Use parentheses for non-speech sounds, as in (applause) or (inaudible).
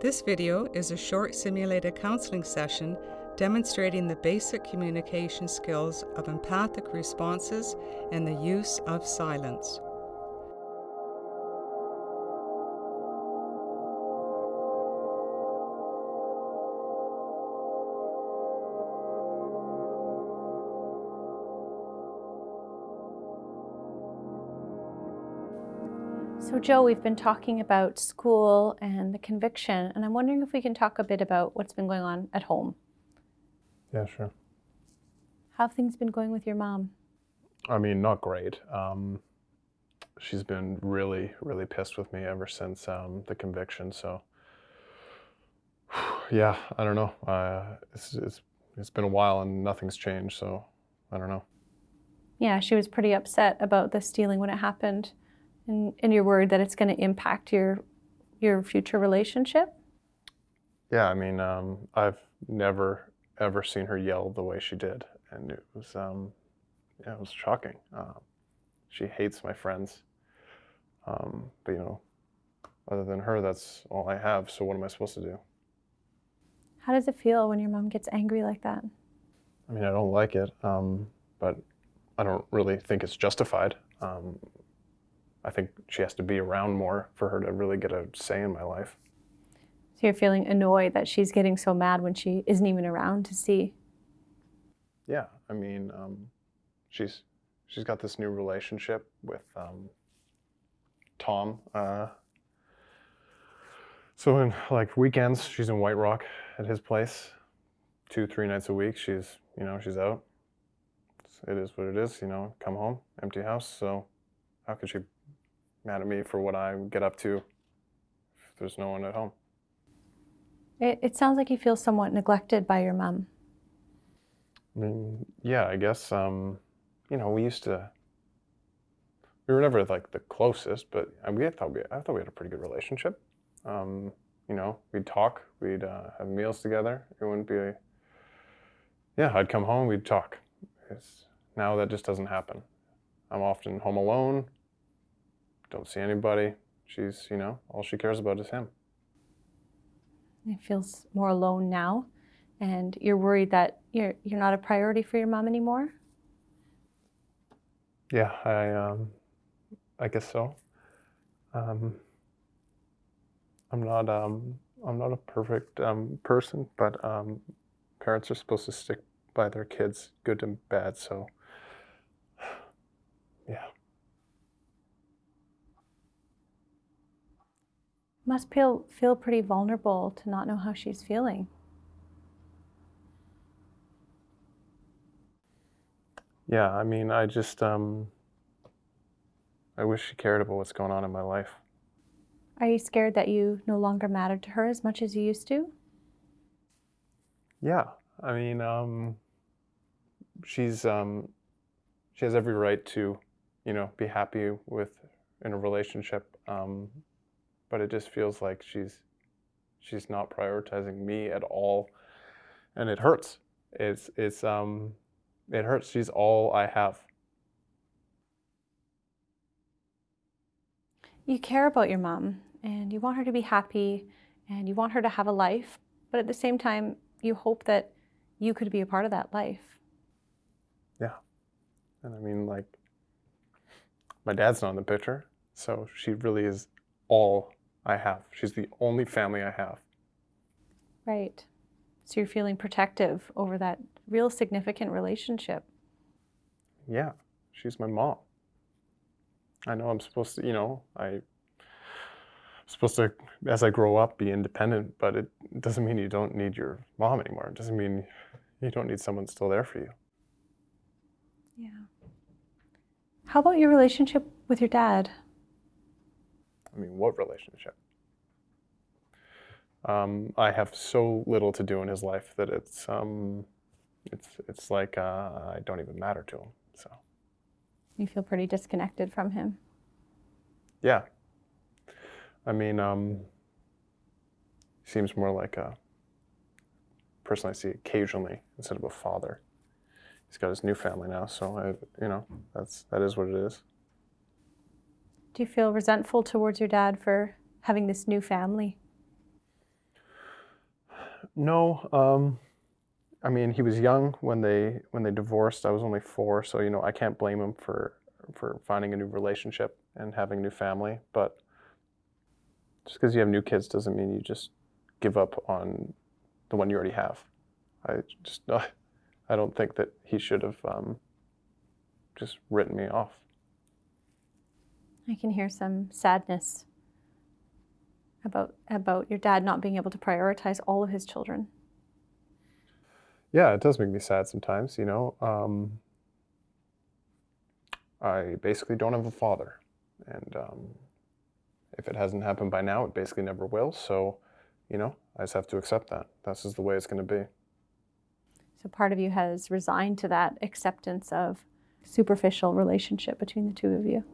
This video is a short simulated counseling session demonstrating the basic communication skills of empathic responses and the use of silence. So Joe, we've been talking about school and the conviction, and I'm wondering if we can talk a bit about what's been going on at home. Yeah, sure. How have things been going with your mom? I mean, not great. Um, she's been really, really pissed with me ever since um, the conviction. So, (sighs) yeah, I don't know. Uh, it's, it's it's been a while and nothing's changed. So, I don't know. Yeah, she was pretty upset about the stealing when it happened. And, and you're worried that it's going to impact your your future relationship? Yeah, I mean, um, I've never ever seen her yell the way she did, and it was um, yeah, it was shocking. Um, she hates my friends, um, but you know, other than her, that's all I have. So what am I supposed to do? How does it feel when your mom gets angry like that? I mean, I don't like it, um, but I don't really think it's justified. I think she has to be around more for her to really get a say in my life. So you're feeling annoyed that she's getting so mad when she isn't even around to see. Yeah, I mean, um, she's she's got this new relationship with um, Tom. Uh, so in like weekends, she's in White Rock at his place, two three nights a week. She's you know she's out. It is what it is. You know, come home, empty house. So how could she mad at me for what I get up to if there's no one at home? It, it sounds like you feel somewhat neglected by your mom. I mean, yeah, I guess, um, you know, we used to, we were never like the closest, but we thought we, I thought we had a pretty good relationship. Um, you know, we'd talk, we'd uh, have meals together. It wouldn't be, a, yeah, I'd come home, we'd talk. It's, now that just doesn't happen. I'm often home alone, don't see anybody. She's, you know, all she cares about is him. It feels more alone now, and you're worried that you're you're not a priority for your mom anymore. Yeah, I um, I guess so. Um, I'm not um, I'm not a perfect um, person, but um, parents are supposed to stick by their kids, good and bad. So, yeah. Must feel, feel pretty vulnerable to not know how she's feeling. Yeah, I mean, I just, um, I wish she cared about what's going on in my life. Are you scared that you no longer matter to her as much as you used to? Yeah, I mean, um, she's, um, she has every right to, you know, be happy with in a relationship. Um, but it just feels like she's she's not prioritizing me at all. And it hurts. It's it's um it hurts. She's all i have. You care about your mom and you want her to be happy and you want her to have a life but at the same time you hope that you could be a part of that life. Yeah. And i mean like my dad's not in the picture so she really is all I have. She's the only family I have. Right. So you're feeling protective over that real significant relationship. Yeah, she's my mom. I know I'm supposed to, you know, I'm supposed to, as I grow up, be independent, but it doesn't mean you don't need your mom anymore. It doesn't mean you don't need someone still there for you. Yeah. How about your relationship with your dad? I mean, what relationship? Um, I have so little to do in his life that it's um, it's it's like uh, I don't even matter to him. So you feel pretty disconnected from him. Yeah. I mean, um, seems more like a person I see occasionally instead of a father. He's got his new family now, so I, you know that's that is what it is. Do you feel resentful towards your dad for having this new family? No, um, I mean he was young when they when they divorced. I was only four, so you know I can't blame him for for finding a new relationship and having a new family. But just because you have new kids doesn't mean you just give up on the one you already have. I just (laughs) I don't think that he should have um, just written me off. I can hear some sadness about about your dad not being able to prioritize all of his children. Yeah, it does make me sad sometimes. You know, um, I basically don't have a father, and um, if it hasn't happened by now, it basically never will. So, you know, I just have to accept that. That's just the way it's going to be. So part of you has resigned to that acceptance of superficial relationship between the two of you.